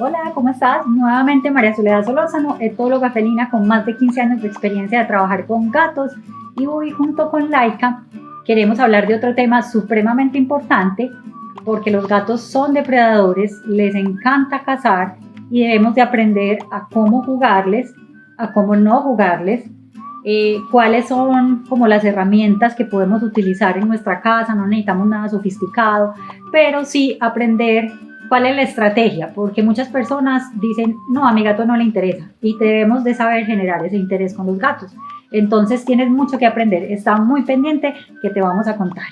Hola, ¿cómo estás? Nuevamente María Soledad Solórzano, etóloga felina con más de 15 años de experiencia de trabajar con gatos y hoy junto con Laika queremos hablar de otro tema supremamente importante porque los gatos son depredadores, les encanta cazar y debemos de aprender a cómo jugarles, a cómo no jugarles, eh, cuáles son como las herramientas que podemos utilizar en nuestra casa, no necesitamos nada sofisticado, pero sí aprender cuál es la estrategia, porque muchas personas dicen, no, a mi gato no le interesa y debemos de saber generar ese interés con los gatos. Entonces tienes mucho que aprender, está muy pendiente que te vamos a contar.